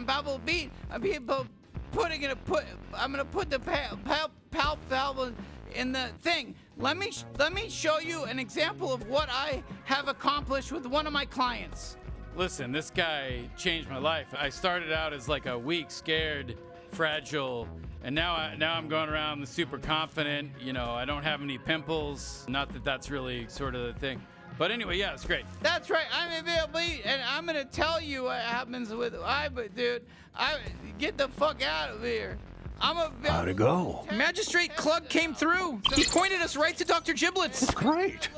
on Babel Beat. I'm people putting it. Put. I'm gonna put the pal, pal, palp valve in the thing. Let me let me show you an example of what I have accomplished with one of my clients. Listen, this guy changed my life. I started out as like a weak, scared, fragile, and now I, now I'm going around super confident. You know, I don't have any pimples. Not that that's really sort of the thing. But anyway, yeah, it's great. That's right. I'm available, and I'm gonna tell you what happens with I. But dude, I get the fuck out of here. I'm a. How'd it go? Magistrate Klug came through. He pointed us right to Dr. Giblets. Great.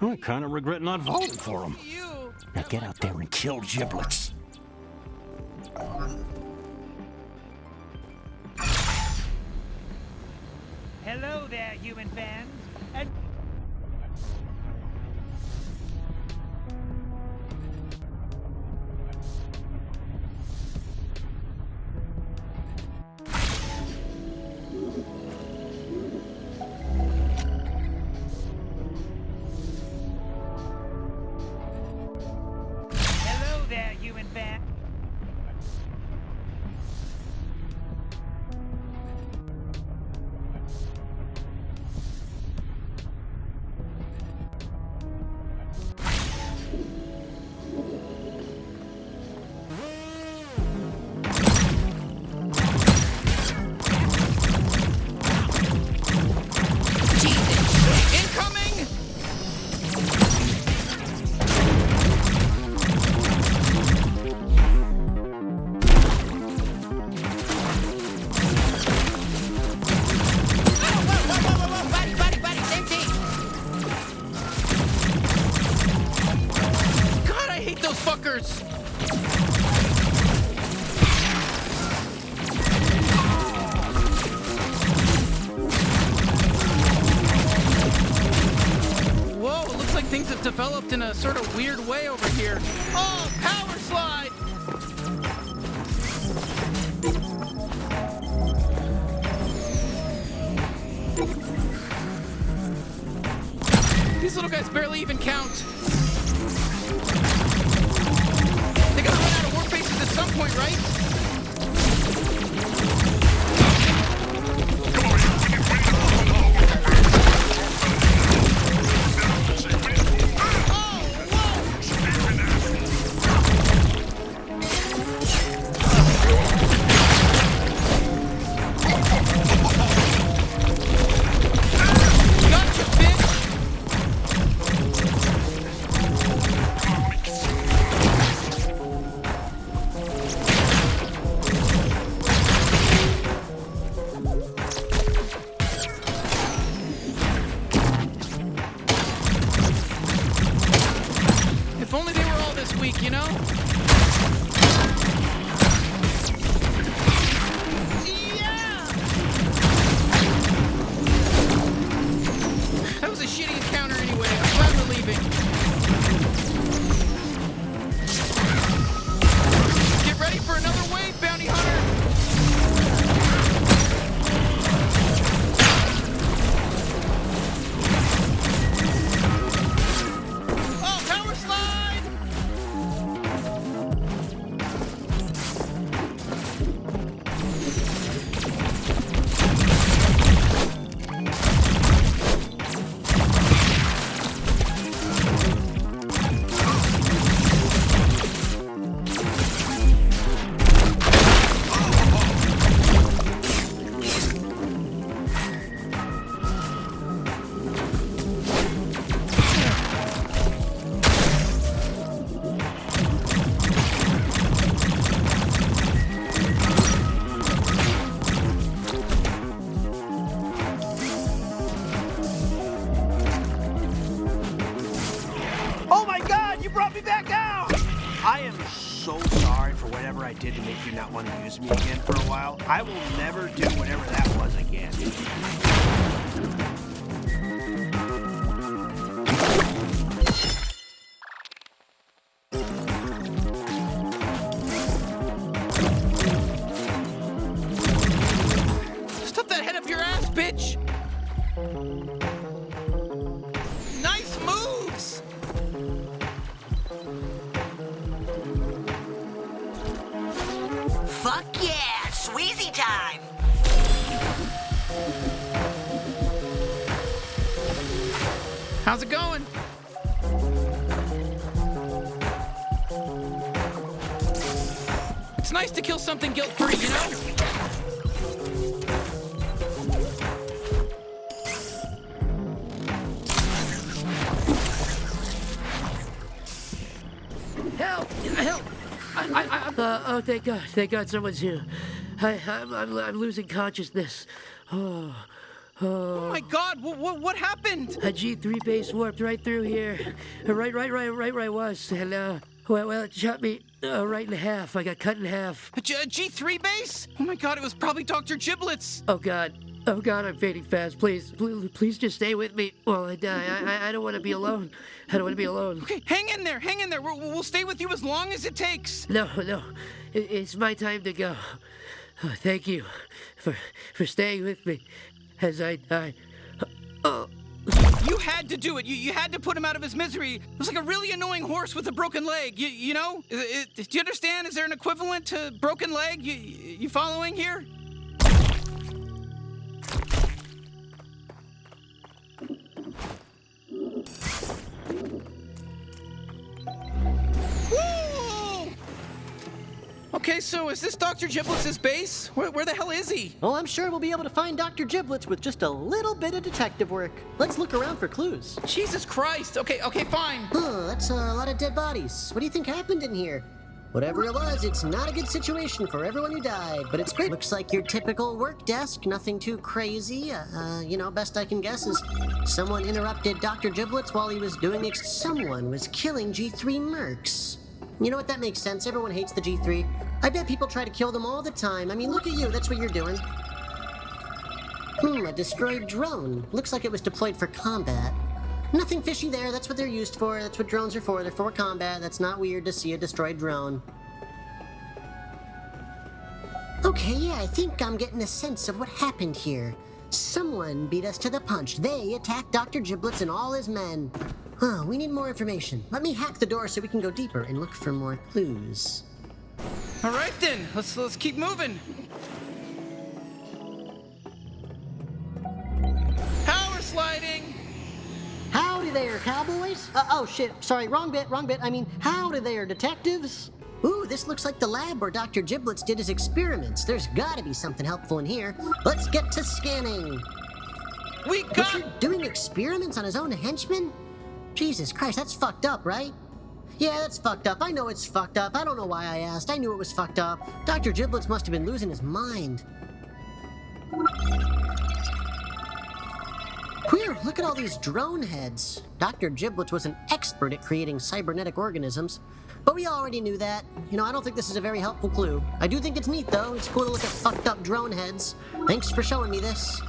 I kind of regret not voting for him. Now get out there and kill Giblets. Hello there, human fans. How's it going? It's nice to kill something guilt-free, you know? Help! Help! I, I, I, uh, oh, thank God. Thank God someone's here. I, I'm, I'm, I'm losing consciousness. Oh, Oh my god, what, what, what happened? a G3 base warped right through here. Right, right, right, right where I was. And, uh, well, well, it shot me uh, right in half. I got cut in half. A G- a G3 base? Oh my god, it was probably Dr. Giblets. Oh, God. Oh, God, I'm fading fast. Please, please, please just stay with me while I die. I, I, I don't want to be alone. I don't want to be alone. Okay, hang in there, hang in there. We'll, we'll stay with you as long as it takes. No, no. It, it's my time to go. Oh, thank you for, for staying with me as I die. Oh. You had to do it. You, you had to put him out of his misery. It was like a really annoying horse with a broken leg. You, you know? It- it- do you understand? Is there an equivalent to broken leg? You, you following here? Woo! Okay, so is this Dr. Giblets' base? Where, where the hell is he? Well, I'm sure we'll be able to find Dr. Giblets with just a little bit of detective work. Let's look around for clues. Jesus Christ. Okay, okay, fine. Huh, that's a lot of dead bodies. What do you think happened in here? Whatever it was, it's not a good situation for everyone who died, but it's great. Looks like your typical work desk, nothing too crazy. Uh, uh, you know, best I can guess is someone interrupted Dr. Giblets while he was doing ex- Someone was killing G3 mercs. You know what? That makes sense. Everyone hates the G3. I bet people try to kill them all the time. I mean, look at you. That's what you're doing. Hmm, a destroyed drone. Looks like it was deployed for combat. Nothing fishy there. That's what they're used for. That's what drones are for. They're for combat. That's not weird to see a destroyed drone. Okay, yeah, I think I'm getting a sense of what happened here. Someone beat us to the punch. They attacked Dr. Giblets and all his men. Huh, we need more information. Let me hack the door so we can go deeper and look for more clues. All right then, let's let's keep moving. Power sliding. Howdy there, cowboys. Uh, oh, shit. Sorry, wrong bit, wrong bit. I mean, howdy there, detectives. Ooh, this looks like the lab where Dr. Giblets did his experiments. There's gotta be something helpful in here. Let's get to scanning. We got. he doing experiments on his own henchmen? Jesus Christ, that's fucked up, right? Yeah, that's fucked up. I know it's fucked up. I don't know why I asked. I knew it was fucked up. Dr. Giblets must have been losing his mind. Queer, look at all these drone heads. Dr. Giblets was an expert at creating cybernetic organisms, but we already knew that. You know, I don't think this is a very helpful clue. I do think it's neat, though. It's cool to look at fucked up drone heads. Thanks for showing me this.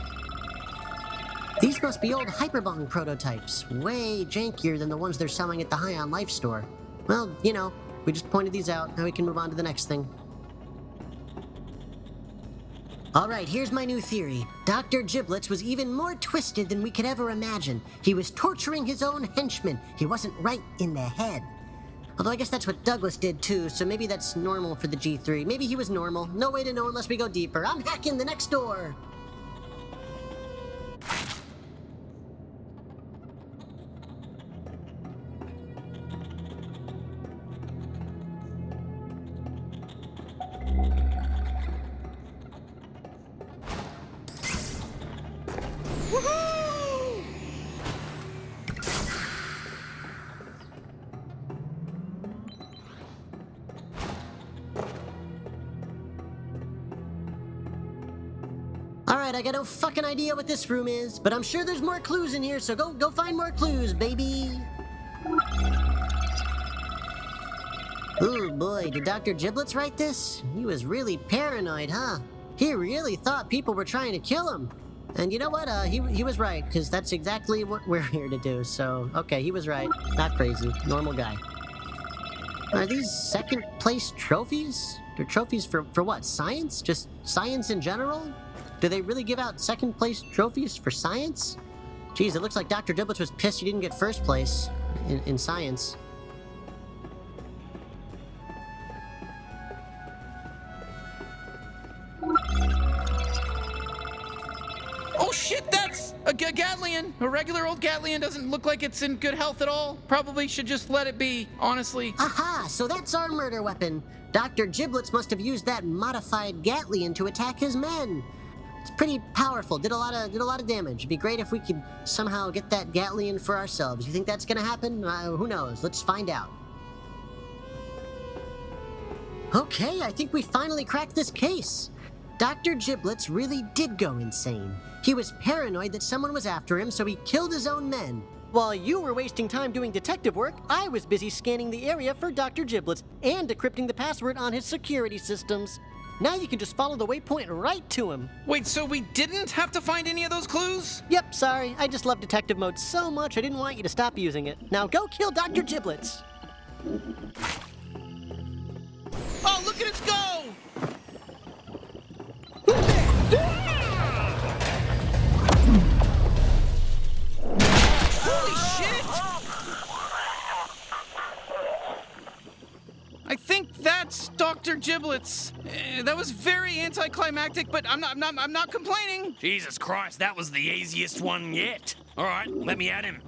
These must be old Hyperbong prototypes, way jankier than the ones they're selling at the High on Life store. Well, you know, we just pointed these out, now we can move on to the next thing. Alright, here's my new theory. Dr. Giblets was even more twisted than we could ever imagine. He was torturing his own henchmen. He wasn't right in the head. Although I guess that's what Douglas did too, so maybe that's normal for the G3. Maybe he was normal. No way to know unless we go deeper. I'm hacking the next door! I got no fucking idea what this room is, but I'm sure there's more clues in here, so go go find more clues, baby. Ooh boy, did Dr. Giblets write this? He was really paranoid, huh? He really thought people were trying to kill him. And you know what? Uh, he, he was right, because that's exactly what we're here to do. So, okay, he was right. Not crazy. Normal guy. Are these second place trophies? They're trophies for, for what? Science? Just science in general? Do they really give out second place trophies for science? Geez, it looks like Dr. Giblets was pissed he didn't get first place in, in science. Oh shit, that's a G Gatlian. A regular old Gatlian doesn't look like it's in good health at all. Probably should just let it be, honestly. Aha, so that's our murder weapon. Dr. Giblets must have used that modified Gatlian to attack his men. It's pretty powerful. Did a lot of did a lot of damage. It'd be great if we could somehow get that Gatlian for ourselves. You think that's gonna happen? Uh, who knows? Let's find out. Okay, I think we finally cracked this case. Dr. Giblets really did go insane. He was paranoid that someone was after him, so he killed his own men. While you were wasting time doing detective work, I was busy scanning the area for Dr. Giblets and decrypting the password on his security systems. Now you can just follow the waypoint right to him. Wait, so we didn't have to find any of those clues? Yep, sorry. I just love detective mode so much I didn't want you to stop using it. Now go kill Dr. Giblets. Oh, look at us go! I think that's Dr. Giblets. Uh, that was very anticlimactic, but I'm not, I'm not, I'm not complaining. Jesus Christ, that was the easiest one yet. All right, let me at him.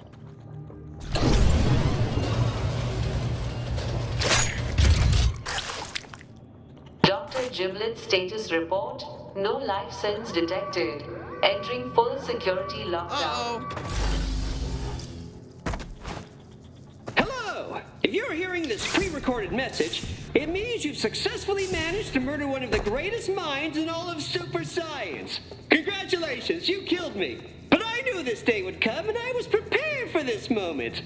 Dr. Giblets status report. No life sense detected. Entering full security lockdown. Hello! If you're hearing this pre-recorded message, it means you've successfully managed to murder one of the greatest minds in all of super science. Congratulations, you killed me. But I knew this day would come and I was prepared for this moment.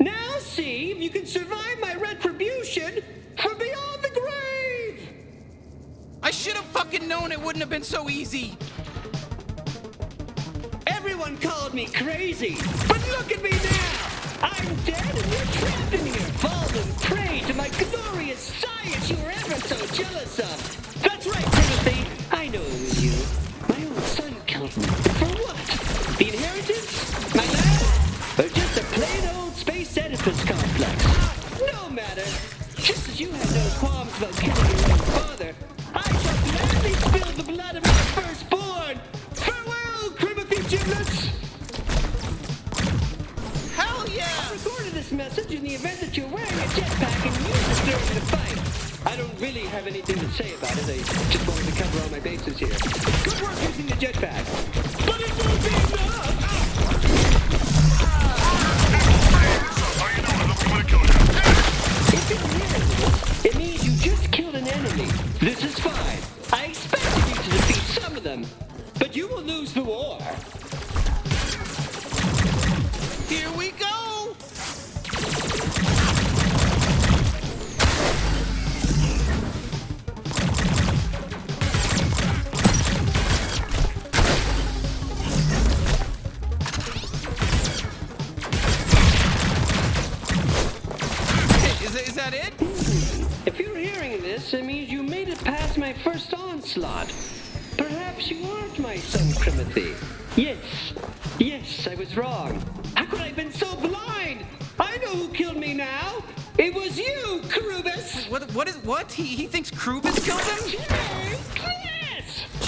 Now see if you can survive my retribution from beyond the grave! I should have fucking known it wouldn't have been so easy. Everyone called me crazy, but look at me now! I'm dead and you're trapped in here, fallen prey to my glorious science you were ever so jealous of!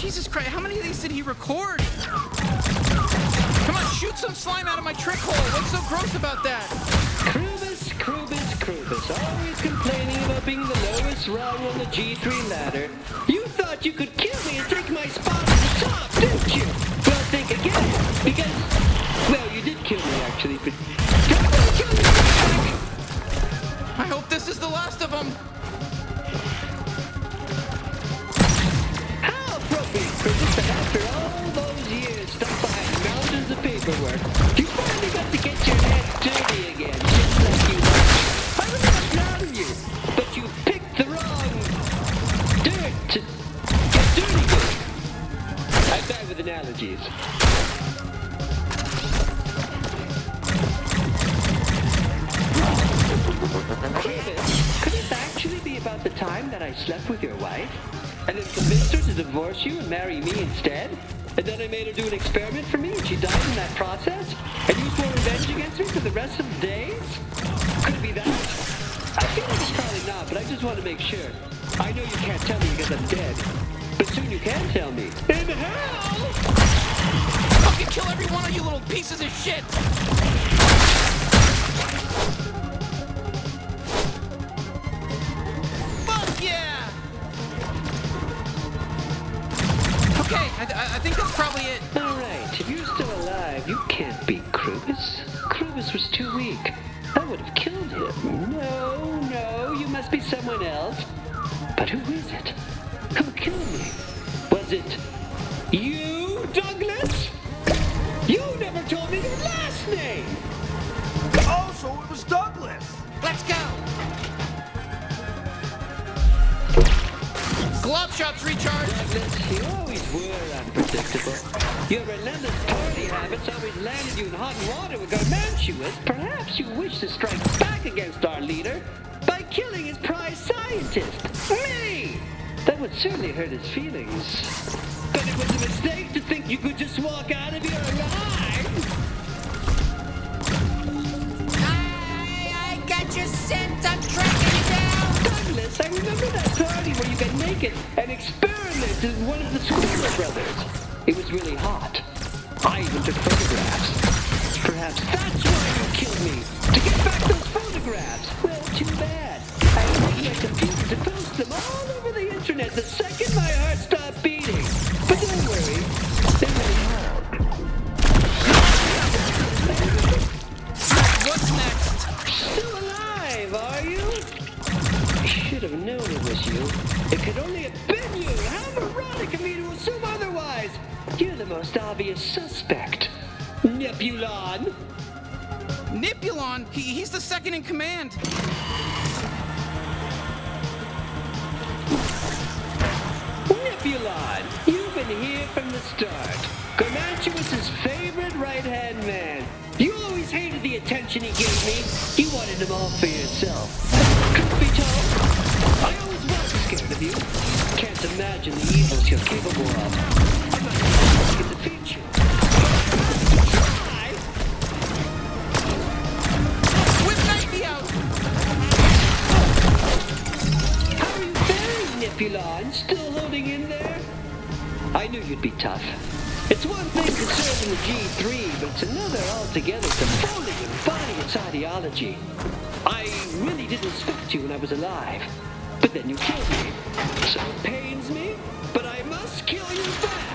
Jesus Christ! How many of these did he record? Come on, shoot some slime out of my trick hole. What's so gross about that? Krubis, Krubis, Krubis, always complaining about being the lowest rung on the G3 ladder. You thought you could kill me and take my spot at the top, didn't you? Well, think again, because, well, you did kill me actually, but time that I slept with your wife? And then convinced her to divorce you and marry me instead? And then I made her do an experiment for me and she died in that process? And you swore revenge against me for the rest of the days? Could it be that? I feel like it's probably not, but I just want to make sure. I know you can't tell me because I'm dead. But soon you can tell me. In hell! Fucking kill every one of you little pieces of shit! Think that's probably it. All right, if you're still alive, you can't beat Krubis. Krubis was too weak. I would have killed him. No, no, you must be someone else. But who is it? Who killed me? Was it you, Douglas? You never told me your last name! Oh, so it was Douglas! Let's go! Glove shots recharged! Douglas, you always were unpredictable. Your relentless party habits always landed you in hot water with Garmantuous. Perhaps you wish to strike back against our leader by killing his prize scientist, me! That would certainly hurt his feelings. But it was a mistake to think you could just walk out of here alive! You and experimented with one of the Squirrel brothers. It was really hot. I even took photographs. Perhaps that's why you killed me. To get back those photographs. Well, too bad. I used my computer to post them all over the internet the second my heart stopped It could only have been you. How moronic of me to assume otherwise. You're the most obvious suspect. Nebulon. Nipulon? He, he's the second in command. Nebulon, you've been here from the start. Garmantuous' favorite right-hand man. You always hated the attention he gave me. You wanted him all for yourself. Imagine the evils you're capable of. Still holding in there? I knew you'd be tough. It's one thing in the G3, but it's another altogether to fully embody its ideology. I really didn't respect you when I was alive, but then you killed me. So pains me, but I must kill you back.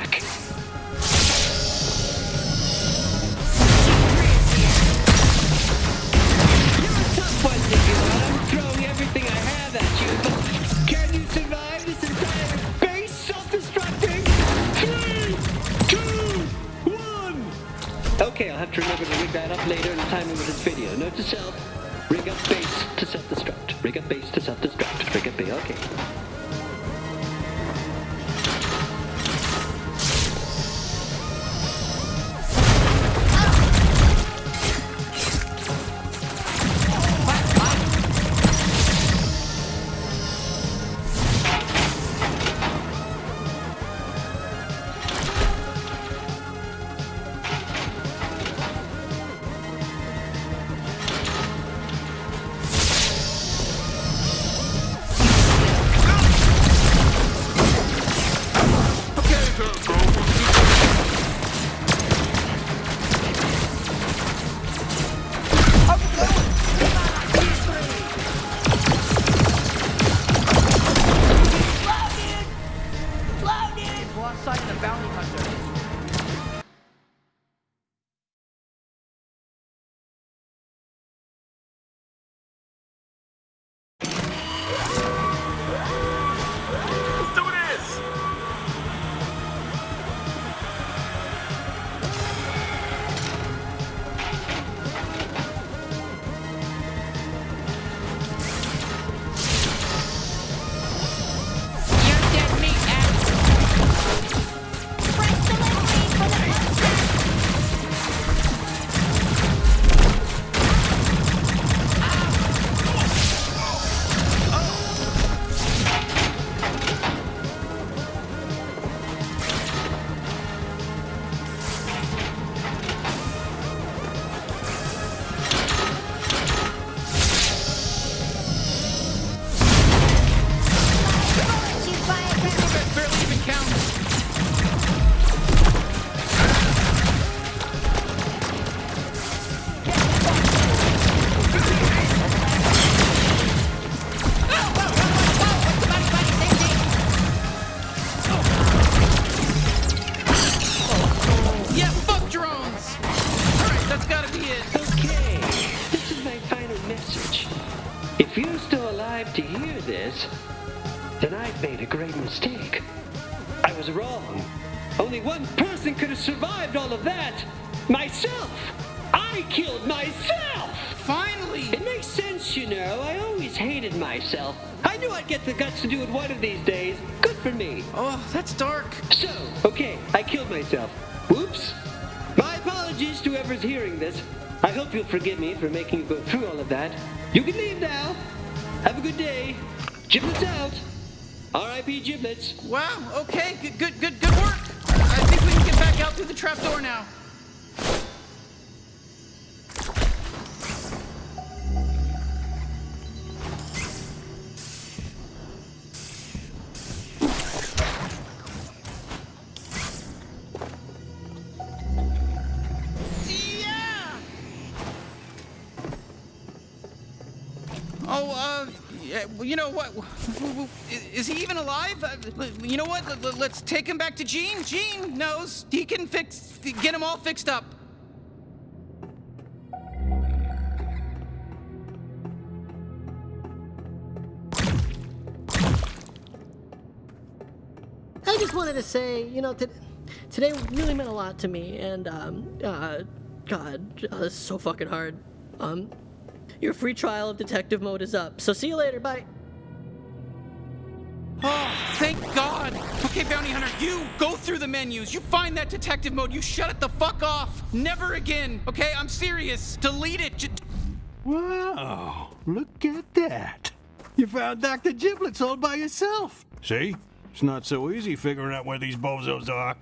Great mistake. I was wrong. Only one person could have survived all of that. Myself! I killed myself! Finally! It makes sense, you know. I always hated myself. I knew I'd get the guts to do it one of these days. Good for me. Oh, that's dark. So, okay, I killed myself. Whoops. My apologies to whoever's hearing this. I hope you'll forgive me for making you go through all of that. You can leave now. Have a good day. Giblets out. R.I.P. Giblets. Wow, okay, good, good, good, good work. I think we can get back out through the trapdoor now. You know what? Is he even alive? Uh, You know what? Let- let- Let's take him back to Gene. Gene knows he can fix, get him all fixed up. I just wanted to say, you know, today really meant a lot to me, and um, uh, God, uh, so fucking hard. Um, your free trial of detective mode is up, so see you later. Bye. Oh, thank God. Okay, Bounty Hunter, you go through the menus. You find that detective mode. You shut it the fuck off. Never again. Okay, I'm serious. Delete it. J- Wow, look at that. You found Dr. Giblets all by yourself. See? It's not so easy figuring out where these bozos are.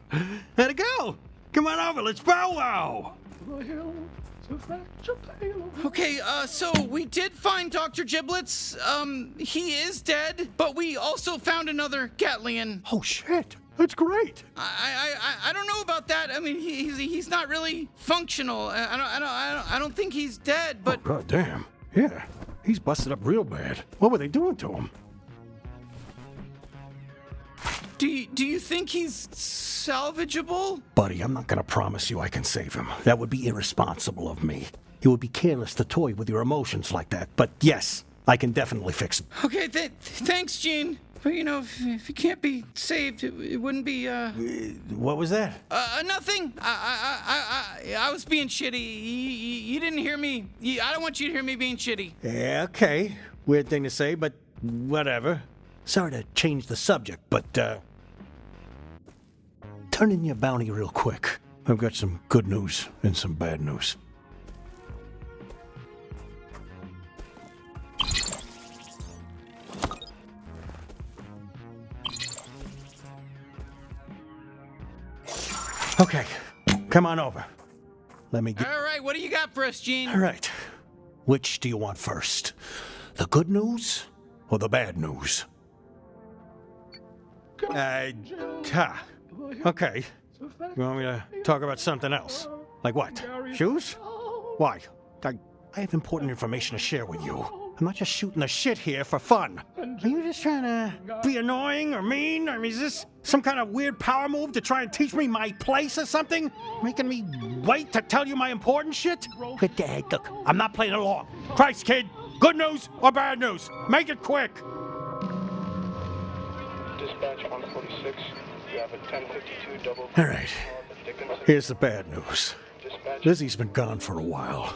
How'd it go? Come on over, let's powwow. Okay, uh, so we did find Dr. Giblets. Um, he is dead, but we also found another Gatlian. Oh shit, that's great. I, I, I, I don't know about that. I mean, he, he's, he's not really functional. I, I don't, I don't, I don't, I don't think he's dead, but. Oh, God damn. Yeah, he's busted up real bad. What were they doing to him? Do you, do you think he's salvageable? Buddy, I'm not gonna promise you I can save him. That would be irresponsible of me. It would be careless to toy with your emotions like that. But yes, I can definitely fix him. Okay, th- thanks, Gene. But you know, if, if he can't be saved, it, it wouldn't be, uh. What was that? Uh, nothing. I, I, I, I, I was being shitty. You, you, you didn't hear me. I don't want you to hear me being shitty. Yeah, okay. Weird thing to say, but whatever. Sorry to change the subject, but, uh. Turn in your bounty real quick. I've got some good news and some bad news. Okay, come on over. Let me get. All right, what do you got for us, Gene? All right. Which do you want first? The good news or the bad news? Uh. Okay. You want me to talk about something else? Like what? Shoes? Why? I, I have important information to share with you. I'm not just shooting the shit here for fun. Are you just trying to be annoying or mean? Or is this some kind of weird power move to try and teach me my place or something? Making me wait to tell you my important shit? Good day. Look, I'm not playing along. Christ, kid. Good news or bad news? Make it quick. Dispatch 146. You have a 1052 double. All right. Here's the bad news. Lizzie's been gone for a while.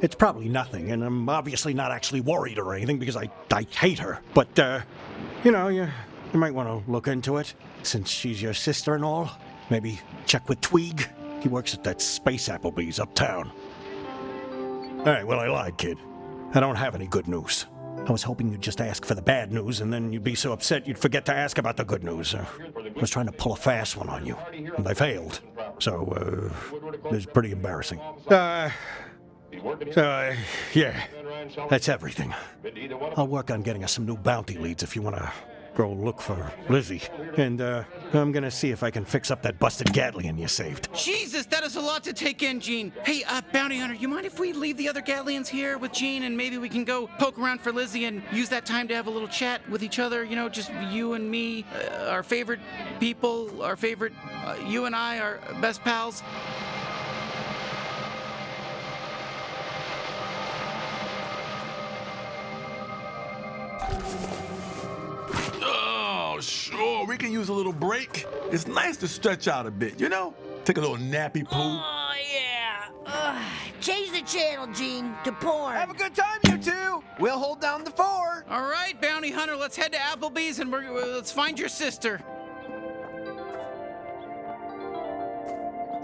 It's probably nothing, and I'm obviously not actually worried or anything because I, I hate her. But, uh, you know, you, you might want to look into it since she's your sister and all. Maybe check with Tweeg. He works at that space Applebee's uptown. All right, well, I lied, kid. I don't have any good news. I was hoping you'd just ask for the bad news, and then you'd be so upset you'd forget to ask about the good news. Uh, I was trying to pull a fast one on you, and I failed. So, uh, it's pretty embarrassing. Uh, uh, yeah, that's everything. I'll work on getting us some new bounty leads if you want to go look for Lizzie. And, uh, I'm gonna see if I can fix up that busted Gatlian you saved. Jesus, that is a lot to take in, Gene. Hey, uh, Bounty Hunter, you mind if we leave the other Gatlians here with Gene and maybe we can go poke around for Lizzie and use that time to have a little chat with each other? You know, just you and me, uh, our favorite people, our favorite, uh, you and I, our best pals. Sure. We can use a little break. It's nice to stretch out a bit, you know? Take a little nappy poo. Oh, yeah. Ugh. Change the channel, Gene, to porn. Have a good time, you two. We'll hold down the fort. All right, bounty hunter, let's head to Applebee's and we're, uh, let's find your sister.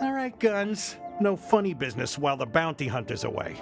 All right, guns. No funny business while the bounty hunter's away.